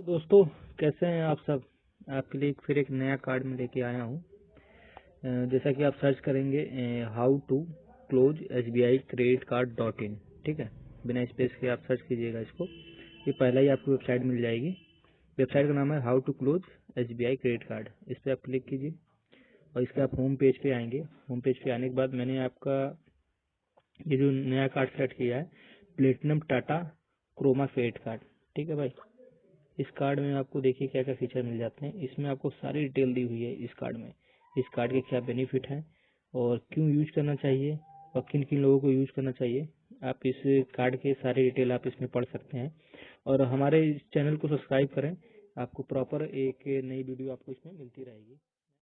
तो दोस्तों, कैसे हैं आप सब? आपके लिए फिर एक नया कार्ड में लेके आया हूँ। जैसा कि आप सर्च करेंगे how to close S B I credit card dot in ठीक है? बिना स्पेस के आप सर्च कीजिएगा इसको। ये पहला ही आपको वेबसाइट मिल जाएगी। वेबसाइट का नाम है how to close S B I credit card इस पर आप क्लिक कीजिए और इसके आप होम पेज पे आएँगे। होम पेज पे आने के बाद मैंने आपका ये जो नया कार्ड सेट किया है platinum Tata Croma credit card ठीक है भाई? इस कार्ड में आपको देखिए क्या क्या फीचर मिल जाते हैं। इसमें आपको सारी डिटेल दी हुई है इस कार्ड में। इस कार्ड के क्या बेनिफिट हैं और क्यों यूज़ करना चाहिए और किन किन लोगों को यूज़ करना चाहिए, आप इस कार्ड के सारी डिटेल आप इसमें पढ़ सकते हैं। और हमारे इस चैनल को सब्सक्राइब करें, आपको प्रॉपर एक नई वीडियो आपको इसमें मिलती रहेगी।